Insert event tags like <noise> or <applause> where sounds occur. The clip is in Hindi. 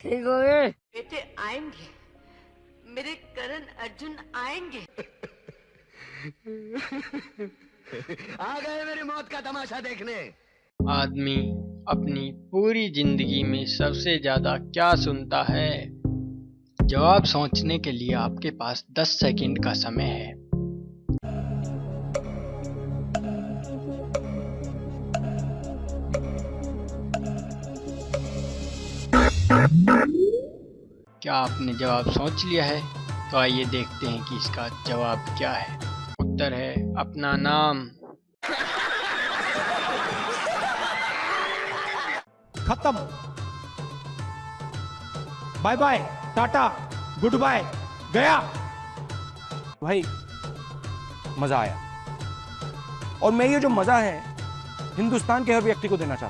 ठीक हो गए? बेटे आएँगे। मेरे करण अर्जुन आएँगे। <laughs> आ गए मेरी मौत का तमाशा देखने। आदमी अपनी पूरी ज़िंदगी में सबसे ज़्यादा क्या सुनता है? जवाब सोचने के लिए आपके पास 10 सेकंड का समय है। क्या आपने जवाब सोच लिया है? तो आइए देखते हैं कि इसका जवाब क्या है। उत्तर है अपना नाम। खत्म। Bye bye tata good bye गया। भाई मज़ा आया। और मैं ये जो मज़ा है हिंदुस्तान के हर व्यक्ति को देना चाहता हूँ।